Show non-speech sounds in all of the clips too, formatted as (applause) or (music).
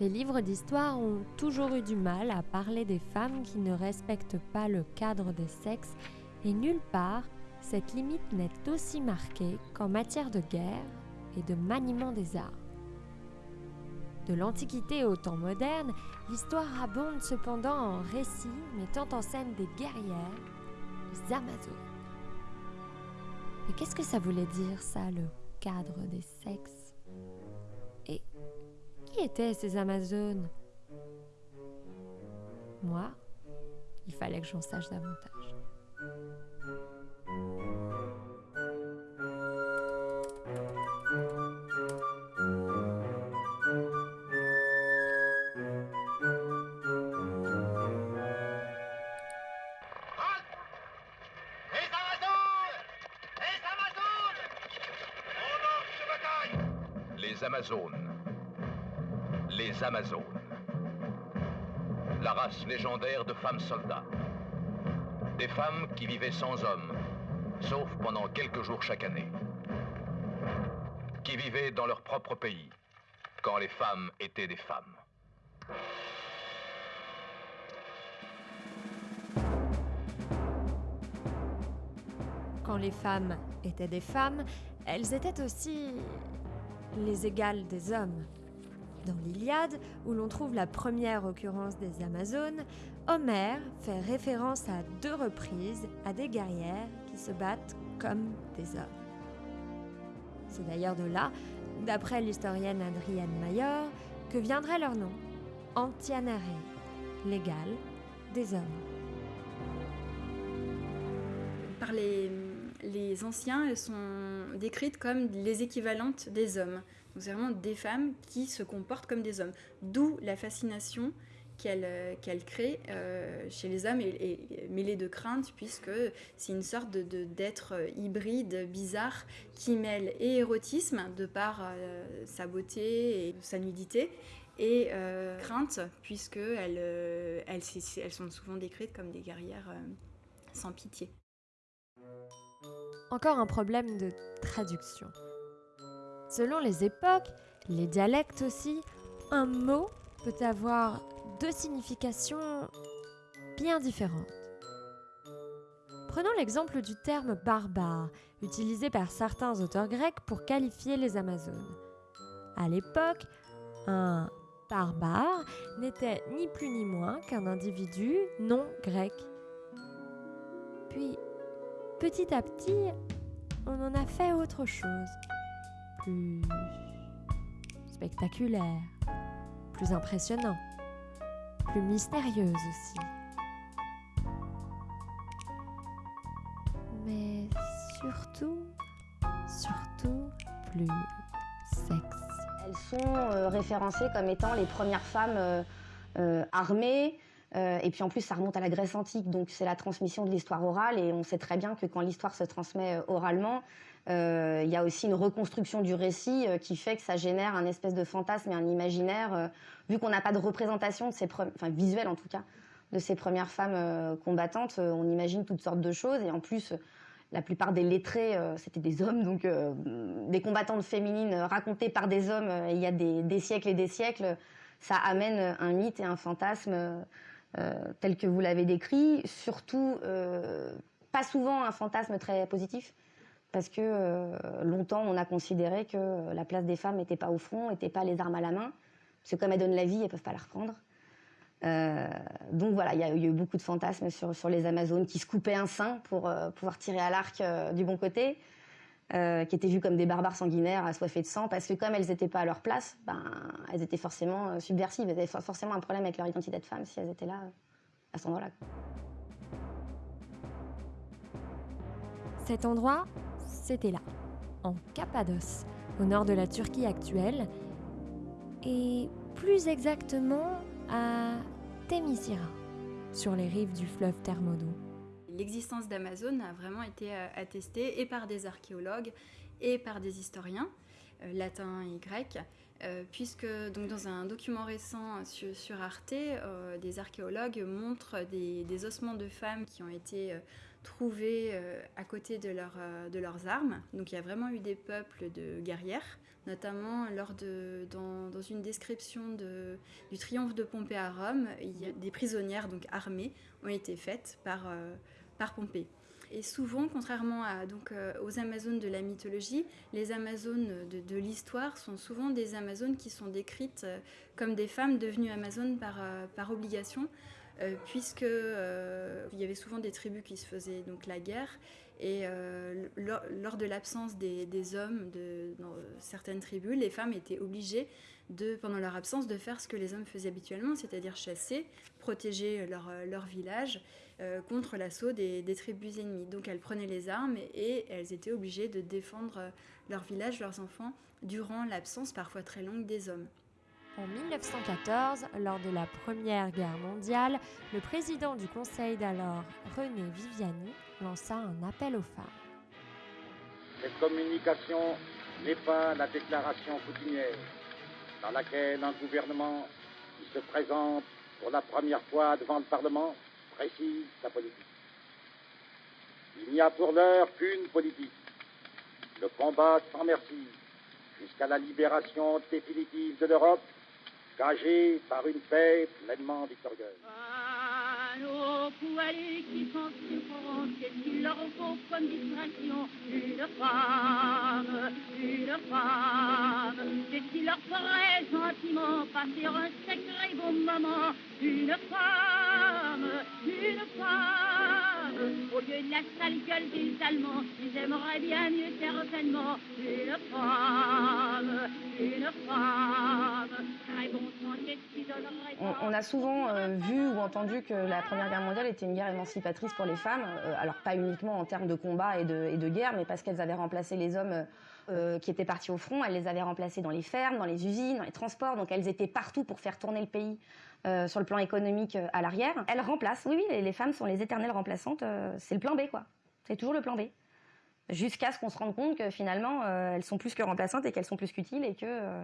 Les livres d'histoire ont toujours eu du mal à parler des femmes qui ne respectent pas le cadre des sexes et nulle part cette limite n'est aussi marquée qu'en matière de guerre et de maniement des arts. De l'Antiquité au temps moderne, l'histoire abonde cependant en récits mettant en scène des guerrières, les Amazones. Mais qu'est-ce que ça voulait dire ça, le cadre des sexes? Étaient ces Amazones? Moi, il fallait que j'en sache davantage. Amazones. La race légendaire de femmes soldats. Des femmes qui vivaient sans hommes, sauf pendant quelques jours chaque année. Qui vivaient dans leur propre pays, quand les femmes étaient des femmes. Quand les femmes étaient des femmes, elles étaient aussi les égales des hommes. Dans l'Iliade, où l'on trouve la première occurrence des Amazones, Homère fait référence à deux reprises à des guerrières qui se battent comme des hommes. C'est d'ailleurs de là, d'après l'historienne Adrienne Mayor, que viendrait leur nom, Antianare, l'égal des hommes. Par les les anciens, elles sont décrites comme les équivalentes des hommes. C'est vraiment des femmes qui se comportent comme des hommes. D'où la fascination qu'elle euh, crée euh, chez les hommes et, mêlée de crainte puisque c'est une sorte d'être de, hybride, bizarre, qui mêle et érotisme de par euh, sa beauté et sa nudité et crainte puisque elles, elles, elles, sont souvent décrites comme des guerrières sans pitié. Encore un problème de traduction. Selon les époques, les dialectes aussi, un mot peut avoir deux significations bien différentes. Prenons l'exemple du terme barbare, utilisé par certains auteurs grecs pour qualifier les Amazones. À l'époque, un barbare n'était ni plus ni moins qu'un individu non grec. Puis, petit à petit, on en a fait autre chose. Plus spectaculaire, plus impressionnant, plus mystérieuse aussi. Mais surtout, surtout plus sexy. Elles sont euh, référencées comme étant les premières femmes euh, euh, armées, euh, et puis en plus, ça remonte à la Grèce antique, donc c'est la transmission de l'histoire orale. Et on sait très bien que quand l'histoire se transmet euh, oralement, euh, il y a aussi une reconstruction du récit qui fait que ça génère un espèce de fantasme et un imaginaire. vu qu'on n'a pas de représentation enfin visuelle en tout cas, de ces premières femmes combattantes, on imagine toutes sortes de choses. Et en plus, la plupart des lettrés, c'était des hommes, donc des combattantes féminines racontées par des hommes il y a des, siècles et des siècles, ça amène un mythe et un fantasme tel que vous l'avez décrit, surtout euh, pas souvent un fantasme très positif, parce que euh, longtemps on a considéré que la place des femmes n'était pas au front, n'était pas les armes à la main, parce que comme elles donnent la vie, elles peuvent pas la reprendre. Euh, donc voilà, il y, a eu beaucoup de fantasmes sur les Amazones qui se coupaient un sein pour pouvoir tirer à l'arc du bon côté. Euh, qui étaient vues comme des barbares sanguinaires, assoiffés de sang, parce que comme elles n'étaient pas à leur place, ben, elles étaient forcément euh, subversives, elles avaient forcément un problème avec leur identité de femme si elles étaient là euh, à cet endroit-là. Cet endroit, c'était là, en Cappadoce, au nord de la Turquie actuelle, et plus exactement à Témisira, sur les rives du fleuve Thermodon. L'existence d'Amazon a vraiment été euh, attestée et par des archéologues et par des historiens, euh, latins et grecs, puisque donc, dans un document récent sur, Arte, des archéologues montrent des, ossements de femmes qui ont été trouvés à côté de, de leurs armes. Donc il y a vraiment eu des peuples de guerrières notamment lors de, dans, une description de, du triomphe de Pompée à Rome, il y a des prisonnières donc armées ont été faites par, euh, par Pompée. Et souvent, contrairement à, donc, euh, aux Amazones de la mythologie, les Amazones de, l'histoire sont souvent des Amazones qui sont décrites euh, comme des femmes devenues Amazones par, par obligation, puisque il y avait souvent des tribus qui se faisaient donc la guerre et euh, lors, de l'absence des, hommes dans certaines tribus, les femmes étaient obligées, de, pendant leur absence, de faire ce que les hommes faisaient habituellement, c'est-à-dire chasser, protéger leur village euh, contre l'assaut des, tribus ennemies. Donc elles prenaient les armes et, elles étaient obligées de défendre leur village, leurs enfants, durant l'absence parfois très longue des hommes. En 1914, lors de la Première Guerre mondiale, le président du Conseil d'alors, René Viviani, lança un appel aux femmes. Cette communication n'est pas la déclaration coutumière dans laquelle un gouvernement qui se présente pour la première fois devant le Parlement précise sa politique. Il n'y a pour l'heure qu'une politique, le combat sans merci jusqu'à la libération définitive de l'Europe, gagée par une paix pleinement victorieuse poilus qui qu'est-ce qu'il leur faut comme distraction Une femme, une femme, qu'est-ce qu'il leur ferait gentiment passer un sacré bon moment Une femme, une femme, au lieu de la sale gueule des Allemands, ils aimeraient bien mieux certainement une femme, une femme, on, on a souvent euh, vu ou entendu que la Première Guerre mondiale était une guerre émancipatrice pour les femmes, euh, alors pas uniquement en termes de combat et de, guerre, mais parce qu'elles avaient remplacé les hommes euh, qui étaient partis au front, elles les avaient remplacés dans les fermes, dans les usines, dans les transports, donc elles étaient partout pour faire tourner le pays euh, sur le plan économique à l'arrière. Elles remplacent, oui, oui, les, femmes sont les éternelles remplaçantes, c'est le plan B, quoi. C'est toujours le plan B. Jusqu'à ce qu'on se rende compte que finalement, elles sont plus que remplaçantes et qu'elles sont plus qu'utiles et que,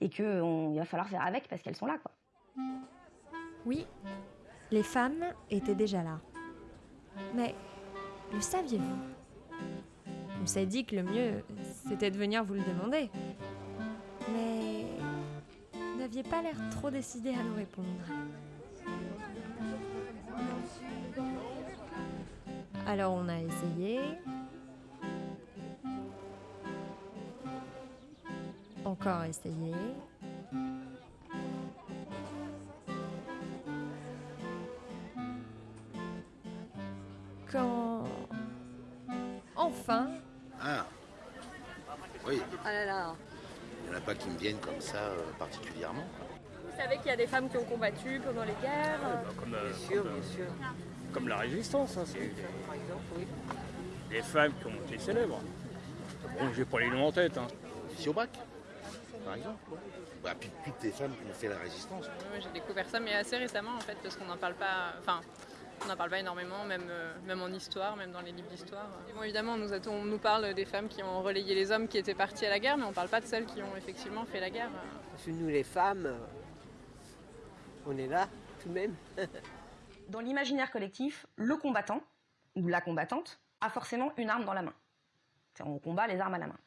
et que va falloir faire avec parce qu'elles sont là, quoi. Oui, les femmes étaient déjà là. Mais le saviez-vous? On s'est dit que le mieux, c'était de venir vous le demander. Mais vous n'aviez pas l'air trop décidé à nous répondre. Alors on a essayé. Encore essayé. Quand enfin. Ah Oui. Ah là là. Il n'y en a pas qui me viennent comme ça euh, particulièrement. Vous savez qu'il y a des femmes qui ont combattu pendant les guerres bah, comme, euh, bien sûr, bien sûr. Comme la résistance, hein, c'est par exemple, oui. Des femmes qui ont été célèbres. Bon, j'ai pas les noms en tête. Hein. Siobac, par exemple. Bah, puis toutes les femmes qui ont fait la résistance. j'ai découvert ça, mais assez récemment en fait, parce qu'on n'en parle pas. Enfin, on n'en parle pas énormément, même, euh, même en histoire, même dans les livres d'histoire. Bon, évidemment, on nous, parle des femmes qui ont relayé les hommes qui étaient partis à la guerre, mais on ne parle pas de celles qui ont effectivement fait la guerre. Parce que nous, les femmes, euh, on est là tout de même. (laughs) dans l'imaginaire collectif, le combattant ou la combattante a forcément une arme dans la main. On combat les armes à la main.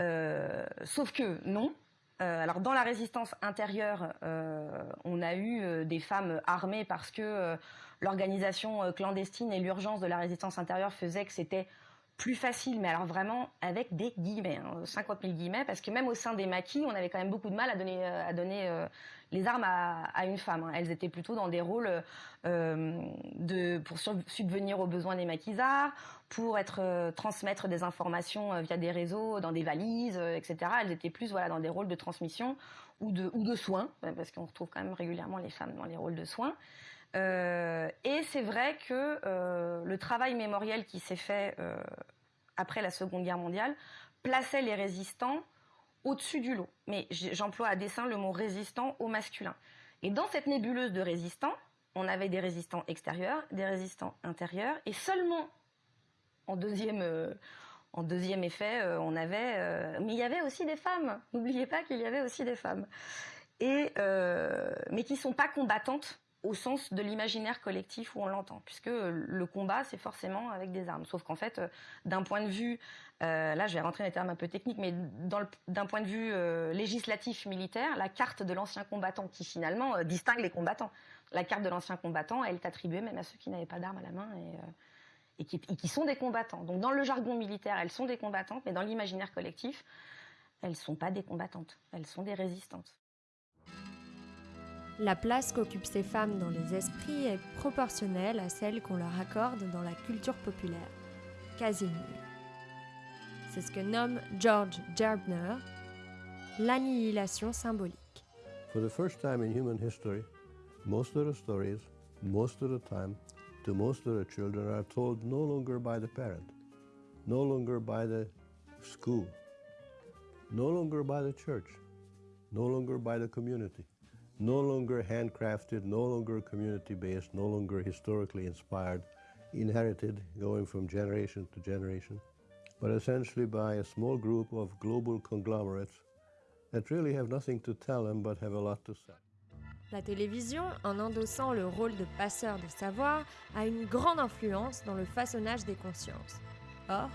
Euh, sauf que non. alors dans la résistance intérieure, on a eu des femmes armées parce que l'organisation euh, clandestine et l'urgence de la résistance intérieure faisaient que c'était plus facile, mais alors vraiment avec des guillemets, 50 hein, 000 guillemets, parce que même au sein des maquis, on avait quand même beaucoup de mal à donner, euh, euh, les armes à, une femme. Hein. Elles étaient plutôt dans des rôles de, pour subvenir aux besoins des maquisards, pour être transmettre des informations via des réseaux, dans des valises, etc. Elles étaient plus voilà dans des rôles de transmission ou de, ou de soins, parce qu'on retrouve quand même régulièrement les femmes dans les rôles de soins. Euh, et c'est vrai que euh, le travail mémoriel qui s'est fait euh, après la Seconde Guerre mondiale plaçait les résistants au-dessus du lot. Mais j'emploie à dessein le mot résistant au masculin. Et dans cette nébuleuse de résistants, on avait des résistants extérieurs, des résistants intérieurs, et seulement en deuxième, effet, on avait, mais il y avait aussi des femmes. N'oubliez pas qu'il y avait aussi des femmes, et mais qui sont pas combattantes au sens de l'imaginaire collectif où on l'entend, puisque le combat c'est forcément avec des armes. Sauf qu'en fait, euh, d'un point de vue, euh, là je vais rentrer dans des termes un peu techniques, mais d'un point de vue euh, législatif militaire, la carte de l'ancien combattant qui finalement euh, distingue les combattants. La carte de l'ancien combattant, elle est attribuée même à ceux qui n'avaient pas d'armes à la main et, euh, qui, sont des combattants. Donc dans le jargon militaire, elles sont des combattantes, mais dans l'imaginaire collectif, elles sont pas des combattantes, elles sont des résistantes. La place qu'occupent ces femmes dans les esprits est proportionnelle à celle qu'on leur accorde dans la culture populaire, quasi nulle. C'est ce que nomme George Gerbner l'annihilation symbolique. For the first time in human history, most of the stories, most of the time, to most of the children are told no longer by the parent, no longer by the school, no longer by the church, no longer by the community, no longer handcrafted, no longer community based, no longer historically inspired, inherited, going from generation to generation, but essentially by a small group of global conglomerates that really have nothing to tell them but have a lot to say. La télévision, en endossant le rôle de passeur de savoir, a une grande influence dans le façonnage des consciences. Or,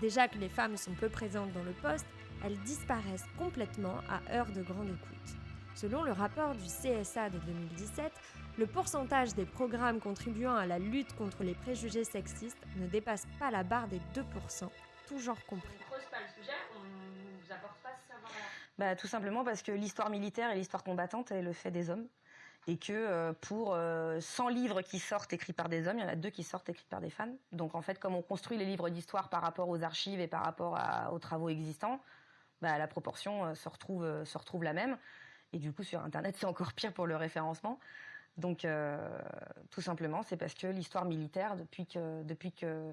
déjà que les femmes sont peu présentes dans le poste, elles disparaissent complètement à heure de grande écoute. Selon le rapport du CSA de 2017, le pourcentage des programmes contribuant à la lutte contre les préjugés sexistes ne dépasse pas la barre des 2%, tout genre compris. On creuse pas le sujet, on nous apporte pas ce savoir-là. Bah, tout simplement parce que l'histoire militaire et l'histoire combattante est le fait des hommes. Et que euh, pour euh, 100 livres qui sortent écrits par des hommes, il y en a deux qui sortent écrits par des femmes. Donc en fait, comme on construit les livres d'histoire par rapport aux archives et par rapport à- aux travaux existants, bah, la proportion euh, se, retrouve, euh, se retrouve la même. Et du coup, sur Internet, c'est encore pire pour le référencement. Donc, euh, tout simplement, c'est parce que l'histoire militaire, depuis que, depuis que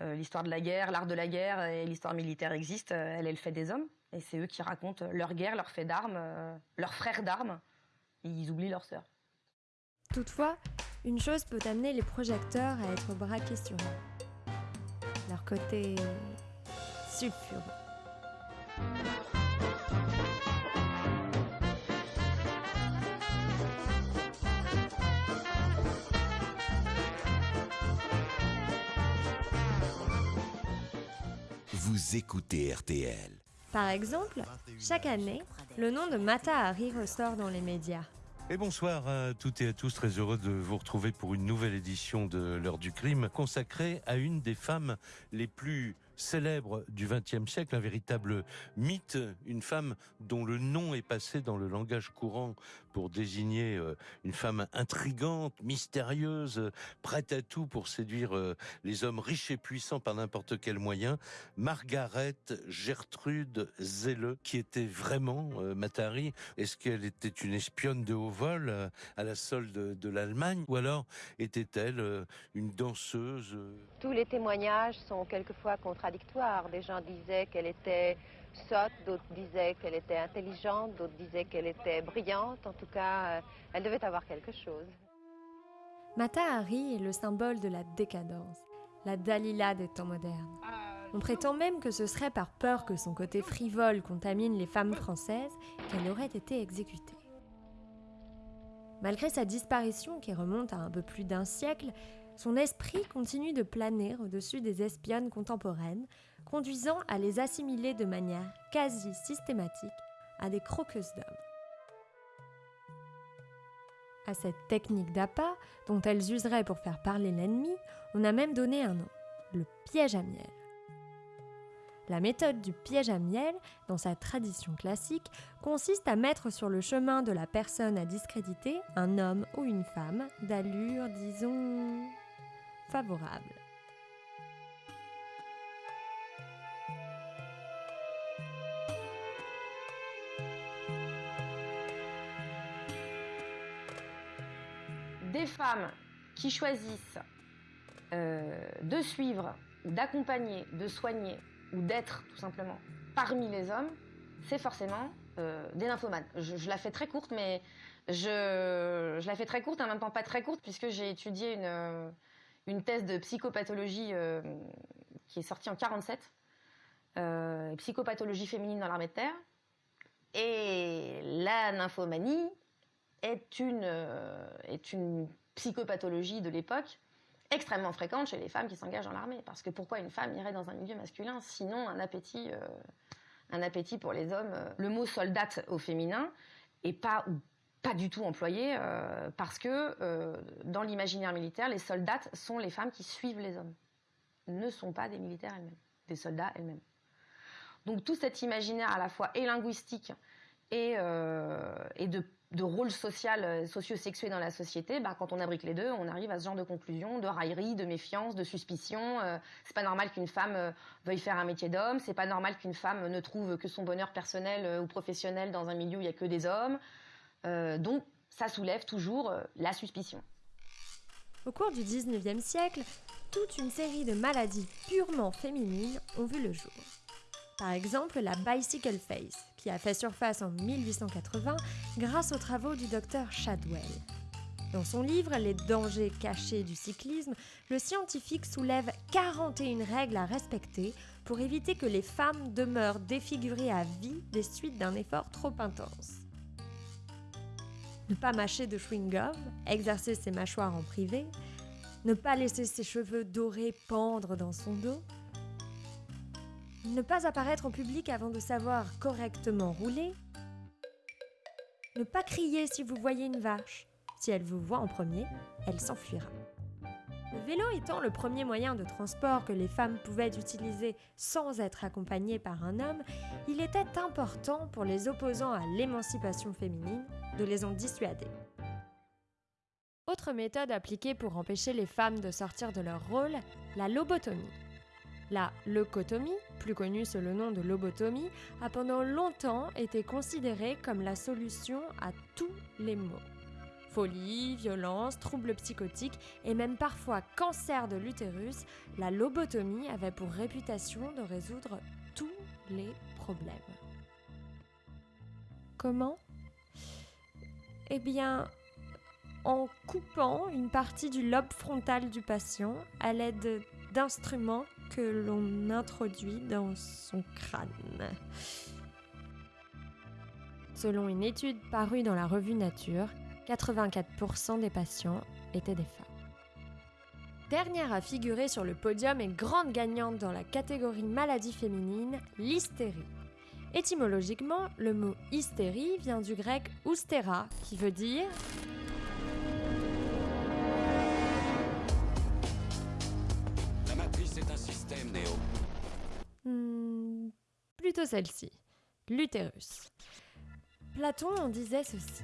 euh, l'histoire de la guerre, l'art de la guerre et l'histoire militaire existent, euh, elle est le fait des hommes. Et c'est eux qui racontent leur guerre, leurs faits d'armes, leurs frères d'armes. Ils oublient leurs sœurs. Toutefois, une chose peut amener les projecteurs à être braqués sur. Leur côté sulfureux. Vous écoutez RTL. Par exemple, chaque année, le nom de Mata Hari ressort dans les médias. Et bonsoir à toutes et à tous, très heureux de vous retrouver pour une nouvelle édition de l'heure du crime consacrée à une des femmes les plus célèbres du XXe siècle, un véritable mythe, une femme dont le nom est passé dans le langage courant pour désigner euh, une femme intrigante, mystérieuse, prête à tout pour séduire euh, les hommes riches et puissants par n'importe quel moyen, Margaret Gertrude Zelle, qui était vraiment euh, Matari. Est-ce qu'elle était une espionne de haut vol à la solde de l'Allemagne ou alors était-elle une danseuse Tous les témoignages sont quelquefois Des gens disaient qu'elle était sotte, d'autres disaient qu'elle était intelligente, d'autres disaient qu'elle était brillante. En tout cas, euh, elle devait avoir quelque chose. Mata Hari est le symbole de la décadence, la Dalila des temps modernes. On prétend même que ce serait par peur que son côté frivole contamine les femmes françaises qu'elle aurait été exécutée. Malgré sa disparition qui remonte à un peu plus d'un siècle, son esprit continue de planer au-dessus des espionnes contemporaines, conduisant à les assimiler de manière quasi systématique à des croqueuses d'hommes. À cette technique d'appât, dont elles useraient pour faire parler l'ennemi, on a même donné un nom, le piège à miel. La méthode du piège à miel, dans sa tradition classique, consiste à mettre sur le chemin de la personne à discréditer un homme ou une femme d'allure, disons, favorable. Des femmes qui choisissent euh, de suivre, d'accompagner, de soigner, ou d'être tout simplement parmi les hommes, c'est forcément euh, des nymphomanes. Je, je la fais très courte, mais je, je la fais très courte, en même temps pas très courte, puisque j'ai étudié une, euh, une thèse de psychopathologie euh, qui est sortie en 47. euh, psychopathologie féminine dans l'armée de terre. Et la nymphomanie est une, euh, est une psychopathologie de l'époque extrêmement fréquente chez les femmes qui s'engagent dans l'armée. Parce que pourquoi une femme irait dans un milieu masculin sinon un appétit, un appétit pour les hommes Le mot soldate au féminin est pas pas du tout employé euh, parce que euh, dans l'imaginaire militaire, les soldates sont les femmes qui suivent les hommes, ne sont pas des militaires elles-mêmes, des soldats elles-mêmes. Donc tout cet imaginaire à la fois et linguistique et, euh, de, de, rôle social, socio-sexué dans la société, bah, quand on abrique les deux, on arrive à ce genre de conclusion, de raillerie, de méfiance, de suspicion. c'est pas normal qu'une femme veuille faire un métier d'homme, c'est pas normal qu'une femme ne trouve que son bonheur personnel ou professionnel dans un milieu où il y a que des hommes. Euh, donc ça soulève toujours euh, la suspicion. Au cours du 19e siècle, toute une série de maladies purement féminines ont vu le jour. Par exemple, la bicycle face, qui a fait surface en 1880 grâce aux travaux du docteur Shadwell. Dans son livre Les dangers cachés du cyclisme, le scientifique soulève 41 règles à respecter pour éviter que les femmes demeurent défigurées à vie des suites d'un effort trop intense ne pas mâcher de chewing-gum, exercer ses mâchoires en privé, ne pas laisser ses cheveux dorés pendre dans son dos, ne pas apparaître en public avant de savoir correctement rouler, ne pas crier si vous voyez une vache. Si elle vous voit en premier, elle s'enfuira. Le vélo étant le premier moyen de transport que les femmes pouvaient utiliser sans être accompagnées par un homme, il était important pour les opposants à l'émancipation féminine de les en dissuader. Autre méthode appliquée pour empêcher les femmes de sortir de leur rôle, la lobotomie. La leucotomie, plus connue sous le nom de lobotomie, a pendant longtemps été considérée comme la solution à tous les maux. Folie, violence, troubles psychotiques et même parfois cancer de l'utérus, la lobotomie avait pour réputation de résoudre tous les problèmes. Comment? Eh bien, en coupant une partie du lobe frontal du patient à l'aide d'instruments que l'on introduit dans son crâne. Selon une étude parue dans la revue Nature, 84% des patients étaient des femmes. Dernière à figurer sur le podium et grande gagnante dans la catégorie maladie féminine, l'hystérie. Étymologiquement, le mot hystérie vient du grec oustera, qui veut dire La matrice est un système néo. Hmm, plutôt celle-ci, l'utérus. Platon en disait ceci.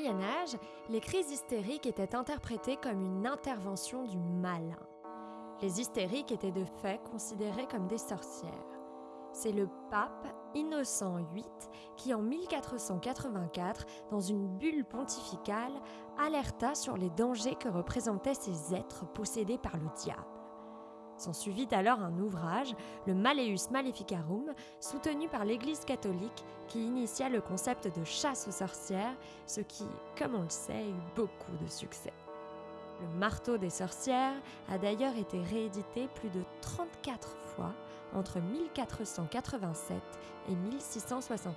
Moyen Âge, les crises hystériques étaient interprétées comme une intervention du malin. Les hystériques étaient de fait considérées comme des sorcières. C'est le pape Innocent VIII qui, en 1484, dans une bulle pontificale, alerta sur les dangers que représentaient ces êtres possédés par le diable. S'ensuivit alors un ouvrage, le Malleus Maleficarum, soutenu par l'Église catholique, qui initia le concept de chasse aux sorcières, ce qui, comme on le sait, eut beaucoup de succès. Le marteau des sorcières a d'ailleurs été réédité plus de 34 fois entre 1487 et 1669.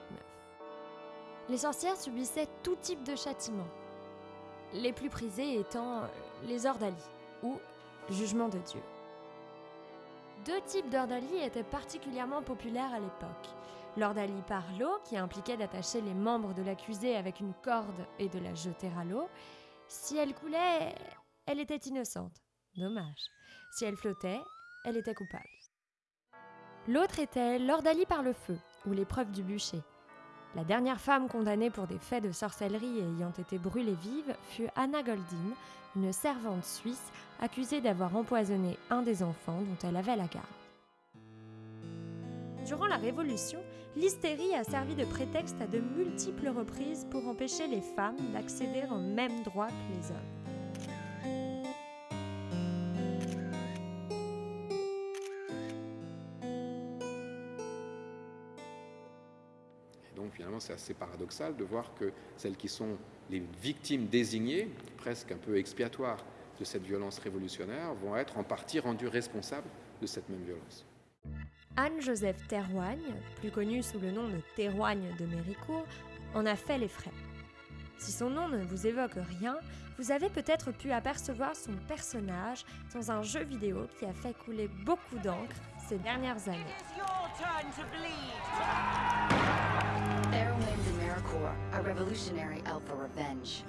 Les sorcières subissaient tout type de châtiments, les plus prisés étant les ordalies ou jugement de Dieu. Deux types d'ordalie étaient particulièrement populaires à l'époque. L'ordalie par l'eau, qui impliquait d'attacher les membres de l'accusé avec une corde et de la jeter à l'eau. Si elle coulait, elle était innocente. Dommage. Si elle flottait, elle était coupable. L'autre était l'ordalie par le feu, ou l'épreuve du bûcher. La dernière femme condamnée pour des faits de sorcellerie et ayant été brûlée vive fut Anna Goldin, une servante suisse accusée d'avoir empoisonné un des enfants dont elle avait la garde. Durant la Révolution, l'hystérie a servi de prétexte à de multiples reprises pour empêcher les femmes d'accéder aux mêmes droits que les hommes. Donc finalement, c'est assez paradoxal de voir que celles qui sont les victimes désignées, presque un peu expiatoires de cette violence révolutionnaire, vont être en partie rendues responsables de cette même violence. Anne-Joseph Terroigne, plus connue sous le nom de Terroigne de Méricourt, en a fait les frais. Si son nom ne vous évoque rien, vous avez peut-être pu apercevoir son personnage dans un jeu vidéo qui a fait couler beaucoup d'encre ces dernières années. De a revolutionary out for revenge.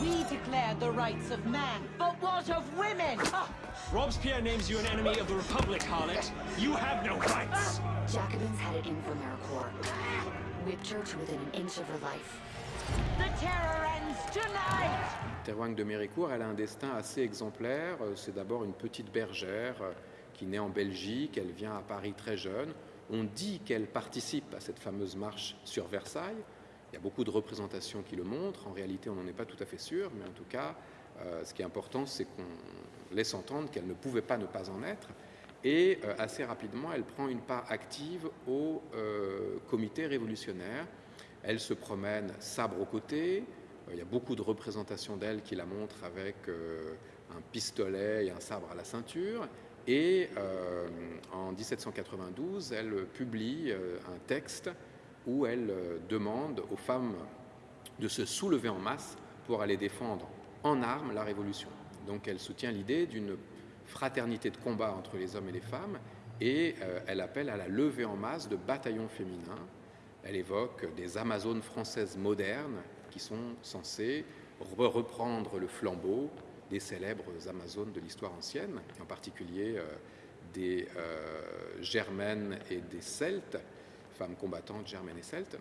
We declared the rights of man, but what of women? Robespierre names you an enemy of the Republic, harlot. You have no rights. Jacobins had it in for Mericourt. Whipped her to within an inch of her life. The terror ends tonight! Terroigne de Méricourt, elle a un destin assez exemplaire. Euh, C'est d'abord une petite bergère euh, qui naît en Belgique, elle vient à Paris très jeune. On dit qu'elle participe à cette fameuse marche sur Versailles. Il y a beaucoup de représentations qui le montrent. En réalité, on n'en est pas tout à fait sûr, mais en tout cas, euh, ce qui est important, c'est qu'on laisse entendre qu'elle ne pouvait pas ne pas en être. Et euh, assez rapidement, elle prend une part active au euh, comité révolutionnaire. Elle se promène sabre au côté. Il y a beaucoup de représentations d'elle qui la montrent avec un pistolet et un sabre à la ceinture. Et en 1792, elle publie un texte où elle euh, demande aux femmes de se soulever en masse pour aller défendre en armes la révolution. Donc elle soutient l'idée d'une fraternité de combat entre les hommes et les femmes et euh, elle appelle à la levée en masse de bataillons féminins. Elle évoque des Amazones françaises modernes qui sont censées re- reprendre le flambeau des célèbres Amazones de l'histoire ancienne, en particulier euh, des Germaines et des Celtes, femmes combattantes germaines et celtes.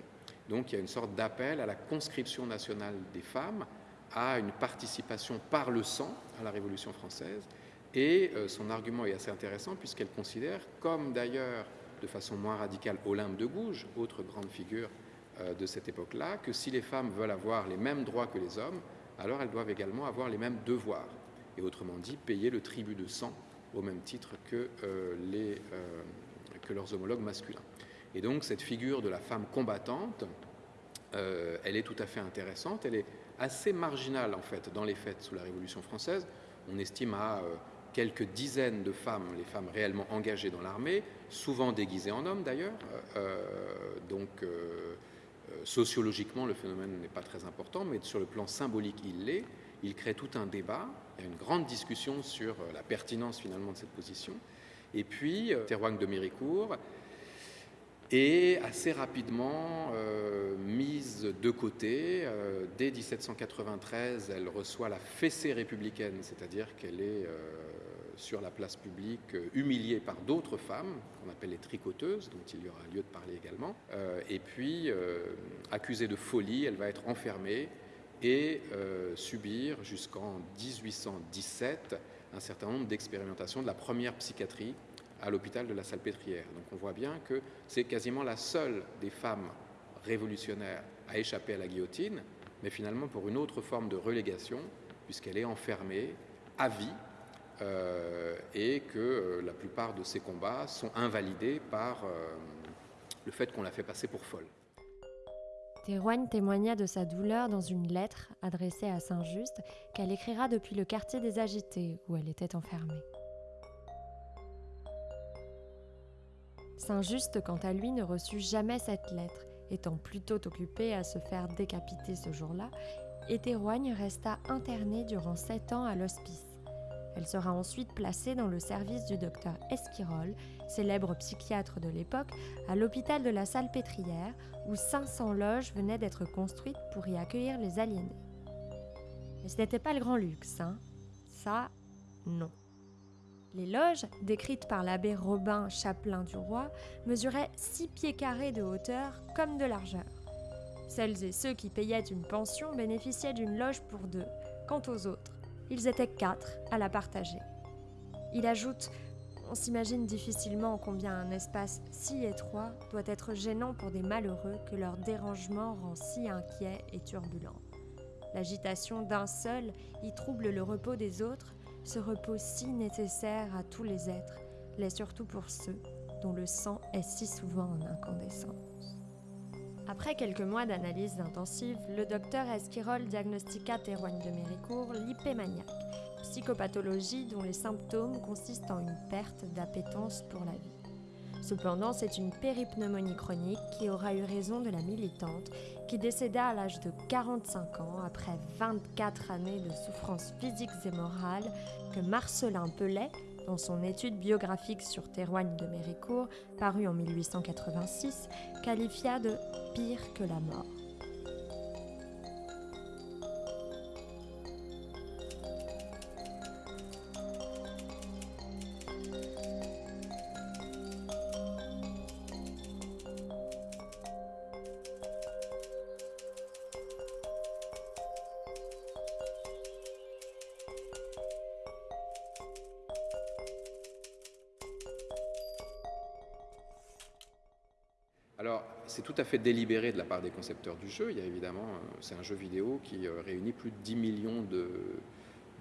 Donc il y a une sorte d'appel à la conscription nationale des femmes, à une participation par le sang à la Révolution française. Et euh, son argument est assez intéressant puisqu'elle considère, comme d'ailleurs de façon moins radicale Olympe de Gouges, autre grande figure euh, de cette époque-là, que si les femmes veulent avoir les mêmes droits que les hommes, alors elles doivent également avoir les mêmes devoirs. Et autrement dit, payer le tribut de sang au même titre que, euh, les, que leurs homologues masculins. Et donc cette figure de la femme combattante, euh, elle est tout à fait intéressante. Elle est assez marginale en fait dans les faits sous la Révolution française. On estime à euh, quelques dizaines de femmes, les femmes réellement engagées dans l'armée, souvent déguisées en hommes d'ailleurs. Euh, donc sociologiquement, le phénomène n'est pas très important, mais sur le plan symbolique, il l'est. Il crée tout un débat, il y a une grande discussion sur la pertinence finalement de cette position. Et puis, Terroigne de Méricourt est assez rapidement euh, mise de côté. Euh, dès 1793, elle reçoit la fessée républicaine, c'est-à-dire qu'elle est euh, sur la place publique humiliée par d'autres femmes, qu'on appelle les tricoteuses, dont il y aura lieu de parler également. Et puis, accusée de folie, elle va être enfermée et subir jusqu'en 1817 un certain nombre d'expérimentations de la première psychiatrie à l'hôpital de la Salpêtrière. Donc on voit bien que c'est quasiment la seule des femmes révolutionnaires à échapper à la guillotine, mais finalement pour une autre forme de relégation, puisqu'elle est enfermée à vie euh, et que euh, la plupart de ses combats sont invalidés par euh, le fait qu'on la fait passer pour folle. Théroigne témoigna de sa douleur dans une lettre adressée à Saint-Just qu'elle écrira depuis le quartier des Agités où elle était enfermée. Saint-Just, quant à lui, ne reçut jamais cette lettre, étant plutôt occupé à se faire décapiter ce jour-là, et Théroigne resta internée durant sept ans à l'hospice. Elle sera ensuite placée dans le service du docteur Esquirol, célèbre psychiatre de l'époque, à l'hôpital de la Salpêtrière, où 500 loges venaient d'être construites pour y accueillir les aliénés. Mais ce n'était pas le grand luxe, hein Ça, non. Les loges, décrites par l'abbé Robin, chapelain du roi, mesuraient 6 pieds carrés de hauteur comme de largeur. Celles et ceux qui payaient une pension bénéficiaient d'une loge pour deux. Quant aux autres, ils étaient quatre à la partager. Il ajoute On s'imagine difficilement combien un espace si étroit doit être gênant pour des malheureux que leur dérangement rend si inquiet et turbulent. L'agitation d'un seul y trouble le repos des autres, ce repos si nécessaire à tous les êtres, l'est surtout pour ceux dont le sang est si souvent en incandescence. Après quelques mois d'analyses intensives, le docteur Esquirol diagnostiqua Théroigne de Méricourt l'hypémaniaque, psychopathologie dont les symptômes consistent en une perte d'appétence pour la vie. Cependant, c'est une péripneumonie chronique qui aura eu raison de la militante, qui décéda à l'âge de 45 ans après 24 années de souffrances physiques et morales que Marcelin Pellet, dans son étude biographique sur Théroigne de Méricourt, parue en 1886, qualifia de pire que la mort. Fait délibéré de la part des concepteurs du jeu. Il y a évidemment, euh, c'est un jeu vidéo qui euh, réunit plus de 10 millions de,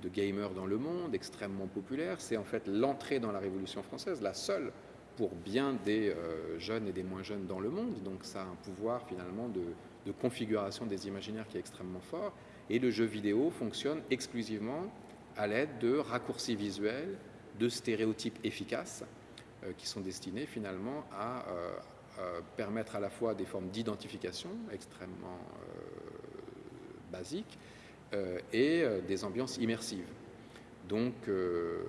gamers dans le monde, extrêmement populaire. C'est en fait l'entrée dans la Révolution française, la seule pour bien des euh, jeunes et des moins jeunes dans le monde. Donc ça a un pouvoir finalement de, configuration des imaginaires qui est extrêmement fort. Et le jeu vidéo fonctionne exclusivement à l'aide de raccourcis visuels, de stéréotypes efficaces qui sont destinés finalement à permettre à la fois des formes d'identification extrêmement euh, basiques euh, et euh, des ambiances immersives. Donc euh,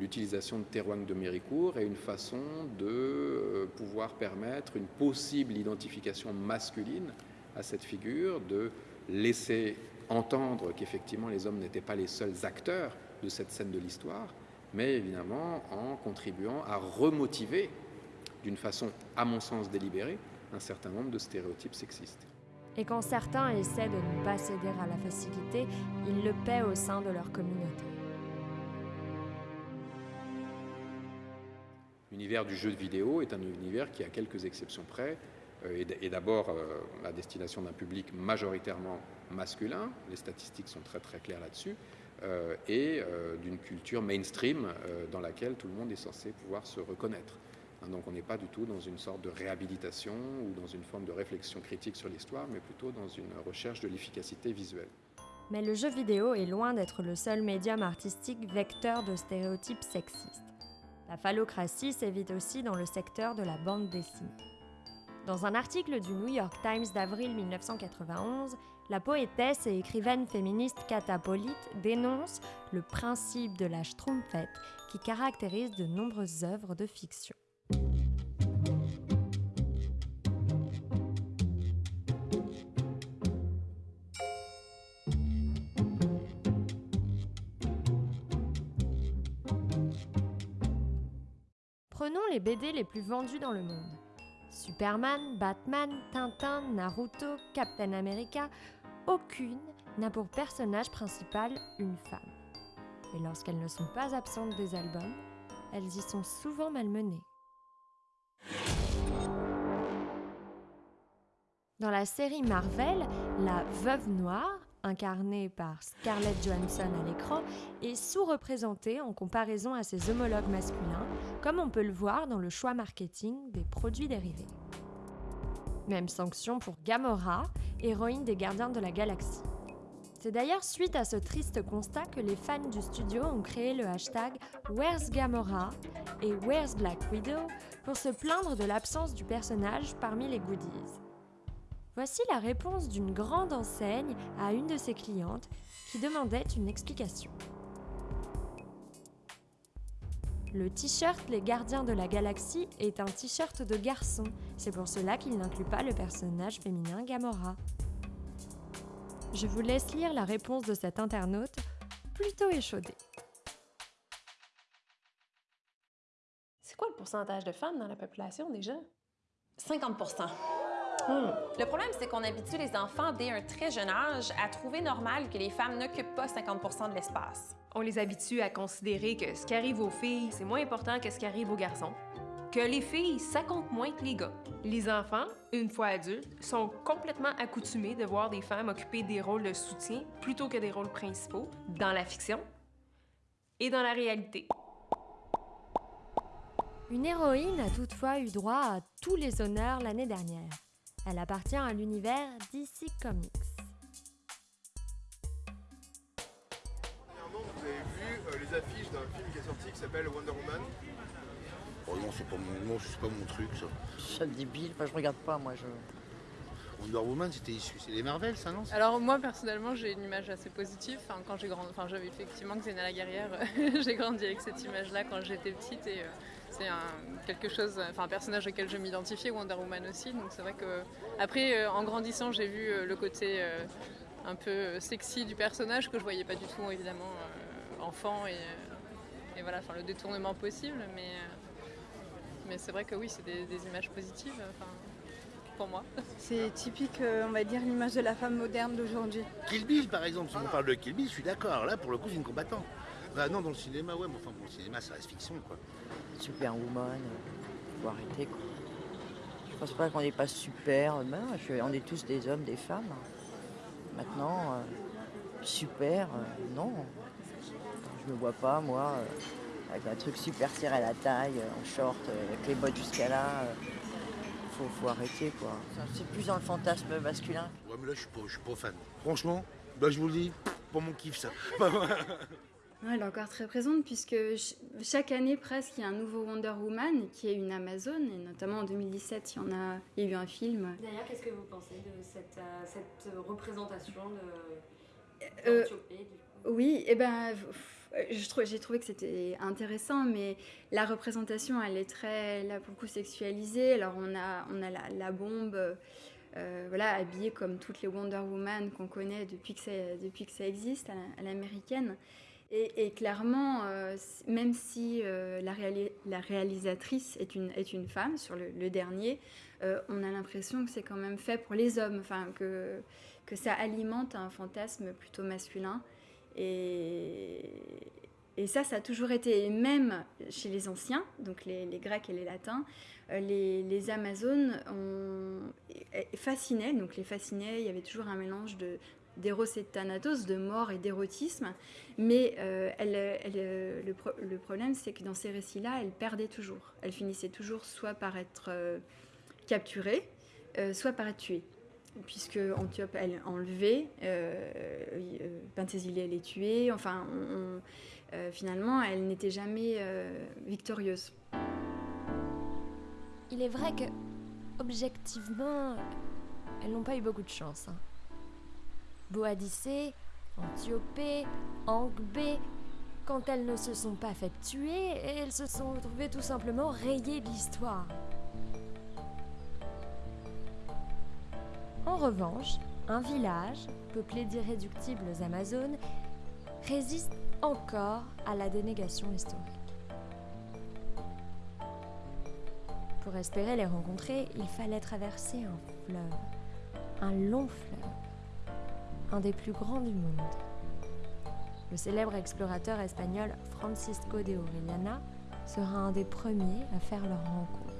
l'utilisation de Théroigne de Méricourt est une façon de euh, pouvoir permettre une possible identification masculine à cette figure, de laisser entendre qu'effectivement les hommes n'étaient pas les seuls acteurs de cette scène de l'histoire, mais évidemment en contribuant à remotiver d'une façon, à mon sens, délibérée, un certain nombre de stéréotypes sexistes. Et quand certains essaient de ne pas céder à la facilité, ils le paient au sein de leur communauté. L'univers du jeu de vidéo est un univers qui, à quelques exceptions près, euh, est d'abord euh, à destination d'un public majoritairement masculin, les statistiques sont très très claires là-dessus, euh, et d'une culture mainstream dans laquelle tout le monde est censé pouvoir se reconnaître. Hein, Donc on n'est pas du tout dans une sorte de réhabilitation ou dans une forme de réflexion critique sur l'histoire, mais plutôt dans une recherche de l'efficacité visuelle. Mais le jeu vidéo est loin d'être le seul médium artistique vecteur de stéréotypes sexistes. La phallocratie s'évite aussi dans le secteur de la bande dessinée. Dans un article du New York Times d'avril 1991, la poétesse et écrivaine féministe Kata Polite dénonce le principe de la schtroumpfette qui caractérise de nombreuses œuvres de fiction. Les BD les plus vendus dans le monde. Superman, Batman, Tintin, Naruto, Captain America, aucune n'a pour personnage principal une femme. Et lorsqu'elles ne sont pas absentes des albums, elles y sont souvent malmenées. Dans la série Marvel, la Veuve Noire, incarnée par Scarlett Johansson à l'écran, est sous-représentée en comparaison à ses homologues masculins, comme on peut le voir dans le choix marketing des produits dérivés. Même sanction pour Gamora, héroïne des Gardiens de la Galaxie. C'est d'ailleurs suite à ce triste constat que les fans du studio ont créé le hashtag Where's Gamora et Where's Black Widow pour se plaindre de l'absence du personnage parmi les goodies. Voici la réponse d'une grande enseigne à une de ses clientes qui demandait une explication. Le t-shirt Les Gardiens de la Galaxie est un t-shirt de garçon, c'est pour cela qu'il n'inclut pas le personnage féminin Gamora. Je vous laisse lire la réponse de cet internaute, plutôt échaudé. C'est quoi le pourcentage de femmes dans la population déjà? 50 Le problème, c'est qu'on habitue les enfants dès un très jeune âge à trouver normal que les femmes n'occupent pas 50% de l'espace. On les habitue à considérer que ce qui arrive aux filles, c'est moins important que ce qui arrive aux garçons. Que les filles, ça compte moins que les gars. Les enfants, une fois adultes, sont complètement accoutumés de voir des femmes occuper des rôles de soutien plutôt que des rôles principaux dans la fiction et dans la réalité. Une héroïne a toutefois eu droit à tous les honneurs l'année dernière. Elle appartient à l'univers DC Comics. Dernièrement, vous avez vu euh, les affiches d'un film qui est sorti qui s'appelle Wonder Woman. Oh non, c'est pas mon, non, c'est pas mon truc ça. C'est débile, enfin, je regarde pas moi. Je... Wonder Woman, c'était issu, c'est les Marvel, ça non? Alors moi personnellement j'ai une image assez positive. Enfin, quand j'ai grandi, enfin j'avais effectivement Xena la guerrière, (laughs) j'ai grandi avec cette image-là quand j'étais petite et euh, c'est un, quelque chose, enfin un personnage auquel je m'identifiais, Wonder Woman aussi. Donc c'est vrai que après euh, en grandissant j'ai vu euh, le côté euh, un peu sexy du personnage que je voyais pas du tout évidemment euh, enfant et, et voilà, enfin le détournement possible. Mais mais c'est vrai que oui c'est des, des images positives. Enfin, pour moi. (laughs) C'est typique, on va dire, l'image de la femme moderne d'aujourd'hui. Kill Bill, par exemple, si on parle de Kill Bill, je suis d'accord. Là, pour le coup, c'est une combattante. Bah non, dans le cinéma, ouais, mais enfin, pour le cinéma, ça reste fiction, quoi. Superwoman, faut arrêter quoi. Je pense pas qu'on n'est pas super, je- on est tous des hommes, des femmes. Maintenant, euh, super, euh, non. Je me vois pas, moi, euh, avec un truc super serré à la taille, en short, avec les bottes jusqu'à là. faut, faut arrêter quoi. C'est plus dans le fantasme masculin. Ouais, mais là, je suis pas, je suis pas fan. Franchement, bah, je vous le dis, pour mon kiff, ça. (laughs) Elle est encore très présente puisque ch- chaque année presque il y a un nouveau Wonder Woman qui est une Amazone et notamment en 2017 il y en a, il y a eu un film. D'ailleurs, qu'est-ce que vous pensez de cette, euh, cette représentation de Euh, coup? Oui, et ben j'ai trouvé que c'était intéressant, mais la représentation elle est très là pour le coup sexualisée. Alors on a on a la, la bombe. euh, voilà, habillée comme toutes les Wonder Woman qu'on connaît depuis que ça, depuis que ça existe à la- à l'américaine. Et, clairement, euh, même si euh, la, réali- la réalisatrice est une, femme sur le, dernier, euh, on a l'impression que c'est quand même fait pour les hommes, enfin que, que ça alimente un fantasme plutôt masculin. Et, ça, ça a toujours été, et même chez les anciens, donc les, Grecs et les Latins, les, Amazones fascinaient, donc les fascinaient, il y avait toujours un mélange de d'éros et de thanatos, de mort et d'érotisme, mais euh, euh, le, pro- le problème c'est que dans ces récits-là, elle perdait toujours. Elle finissait toujours soit par être euh, capturée, soit par être tuée. Puisque Antiope, elle est enlevée, Penthesilée, elle est tuée, enfin, finalement, elle n'était jamais victorieuse. Il est vrai que, objectivement, elles n'ont pas eu beaucoup de chance. hein. Boadicée, Antiope, Angbé, quand elles ne se sont pas faites tuer, elles se sont retrouvées tout simplement rayées de l'histoire. En revanche, un village, peuplé d'irréductibles Amazones, résiste encore à la dénégation historique. Pour espérer les rencontrer, il fallait traverser un fleuve, un long fleuve, un des plus grands du monde. Le célèbre explorateur espagnol Francisco de Orellana sera un des premiers à faire leur rencontre.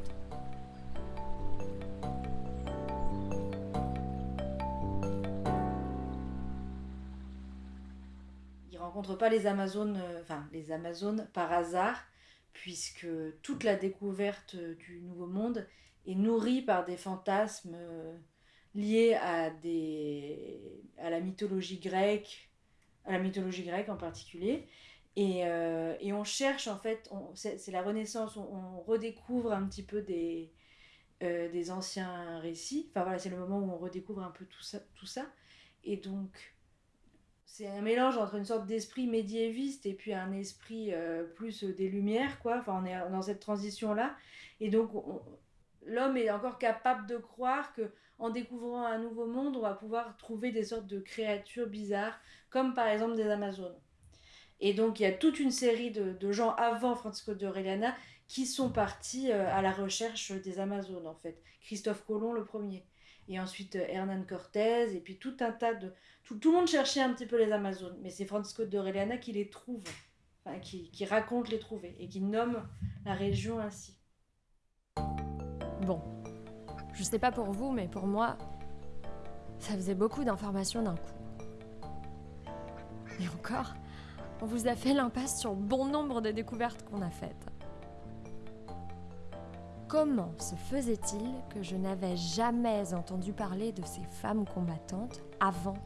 Il rencontre pas les Amazones, euh, enfin les Amazones par hasard, puisque toute la découverte euh, du Nouveau Monde est nourrie par des fantasmes liés à des à la mythologie grecque, à la mythologie grecque en particulier. Et, euh, et on cherche en fait, c'est la Renaissance, on, redécouvre un petit peu des, euh, des anciens récits. Enfin voilà, c'est le moment où on redécouvre un peu tout ça. Tout ça. Et donc, c'est un mélange entre une sorte d'esprit médiéviste et puis un esprit euh, plus des Lumières, quoi. Enfin, on est dans cette transition-là. Et donc, on- l'homme est encore capable de croire que en découvrant un nouveau monde, on va pouvoir trouver des sortes de créatures bizarres, comme par exemple des Amazones. Et donc, il y a toute une série de, de gens avant Francisco de Orellana qui sont partis euh, à la recherche des Amazones, en fait. Christophe Colomb, le premier. et ensuite euh, Hernán Cortés, et puis tout un tas de... Tout, tout le monde cherchait un petit peu les Amazones, mais c'est Francisco de Orellana qui les trouve, enfin, qui, qui raconte les trouver, et qui nomme la région ainsi. Bon, je sais pas pour vous, mais pour moi, ça faisait beaucoup d'informations d'un coup. Et encore, on vous a fait l'impasse sur bon nombre de découvertes qu'on a faites. Comment se faisait-il que je n'avais jamais entendu parler de ces femmes combattantes avant?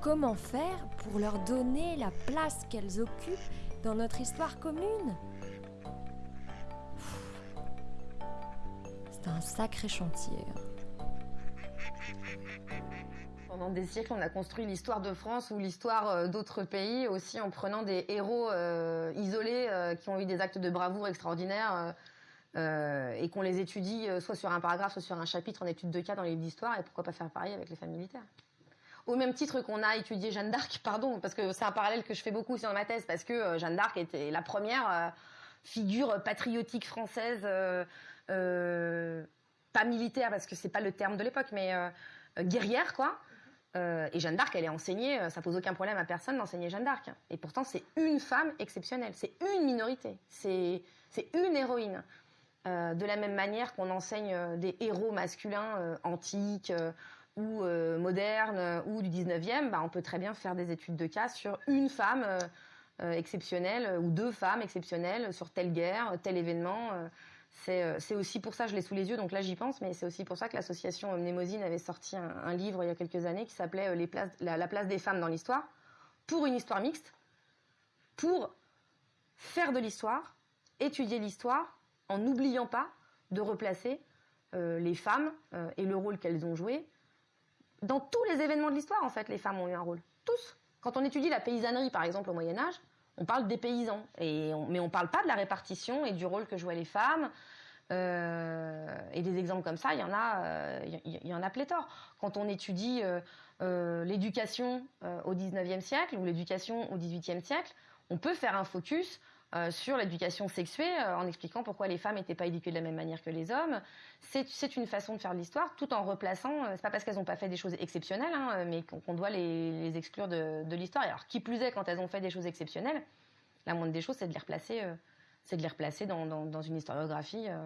Comment faire pour leur donner la place qu'elles occupent dans notre histoire commune? Un sacré chantier. Pendant des siècles, on a construit l'histoire de France ou l'histoire euh, d'autres pays aussi en prenant des héros euh, isolés euh, qui ont eu des actes de bravoure extraordinaires et qu'on les étudie soit sur un paragraphe, soit sur un chapitre en étude de cas dans les livres d'histoire et pourquoi pas faire pareil avec les femmes militaires. Au même titre qu'on a étudié Jeanne d'Arc, (laughs) pardon, parce que c'est un parallèle que je fais beaucoup dans ma thèse, parce que Jeanne d'Arc était la première figure patriotique française, pas militaire parce que c'est pas le terme de l'époque, mais euh, euh, guerrière quoi. Euh, et Jeanne d'Arc, elle est enseignée, euh, ça pose aucun problème à personne d'enseigner Jeanne d'Arc. Et pourtant, c'est une femme exceptionnelle, c'est une minorité, c'est une héroïne. Euh, de la même manière qu'on enseigne euh, des héros masculins euh, antiques euh, ou euh, modernes euh, ou du 19e, bah, on peut très bien faire des études de cas sur une femme euh, euh, exceptionnelle euh, ou deux femmes exceptionnelles sur telle guerre, tel événement. Euh, c'est aussi pour ça, je l'ai sous les yeux, donc là j'y pense, mais c'est aussi pour ça que l'association Mnémosine avait sorti un, livre il y a quelques années qui s'appelait euh, la, la place des femmes dans l'histoire, pour une histoire mixte, pour faire de l'histoire, étudier l'histoire, en n'oubliant pas de replacer euh, les femmes et le rôle qu'elles ont joué. Dans tous les événements de l'histoire, en fait, les femmes ont eu un rôle. Tous. Quand on étudie la paysannerie, par exemple, au Moyen Âge, on parle des paysans, et on- mais on parle pas de la répartition et du rôle que jouaient les femmes. Euh, et des exemples comme ça, il y en a, euh, il y, en a pléthore. Quand on étudie euh, l'éducation au 19e siècle ou l'éducation au 18e siècle, on peut faire un focus euh, sur l'éducation sexuée euh, en expliquant pourquoi les femmes n'étaient pas éduquées de la même manière que les hommes. C'est une façon de faire de l'histoire tout en replaçant, euh, c'est pas parce qu'elles n'ont pas fait des choses exceptionnelles, hein, mais qu'on doit les, exclure de, l'histoire. Alors, qui plus est, quand elles ont fait des choses exceptionnelles, la moindre des choses, c'est de les replacer, euh, de les replacer dans, une historiographie euh,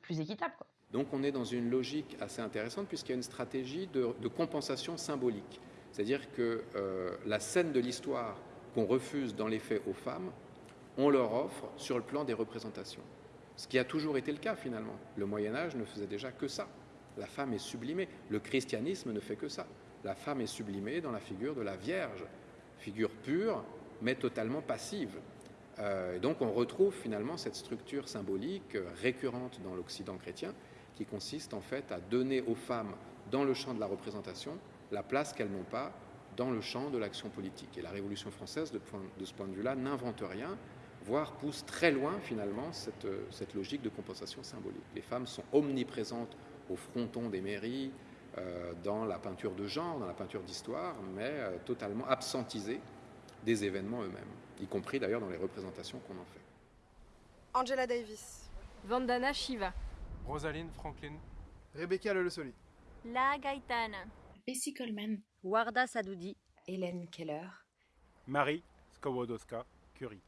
plus équitable. Donc on est dans une logique assez intéressante puisqu'il y a une stratégie de, compensation symbolique. C'est-à-dire que euh, la scène de l'histoire qu'on refuse dans les faits aux femmes, on leur offre sur le plan des représentations. Ce qui a toujours été le cas finalement. Le Moyen Âge ne faisait déjà que ça. La femme est sublimée. Le christianisme ne fait que ça. La femme est sublimée dans la figure de la Vierge, figure pure mais totalement passive. Euh, et donc on retrouve finalement cette structure symbolique euh, récurrente dans l'Occident chrétien qui consiste en fait à donner aux femmes dans le champ de la représentation la place qu'elles n'ont pas dans le champ de l'action politique. Et la Révolution française, de, ce point de vue-là, n'invente rien, voire pousse très loin finalement cette, euh, cette logique de compensation symbolique. Les femmes sont omniprésentes au fronton des mairies, euh, dans la peinture de genre, dans la peinture d'histoire, mais euh, totalement absentisées des événements eux-mêmes, y compris d'ailleurs dans les représentations qu'on en fait. Angela Davis. Vandana Shiva. Rosaline Franklin. Rebecca Lelesoli. La Gaetana. Bessie Coleman. Warda Sadoudi. Hélène Keller. Marie Skowodowska Curie.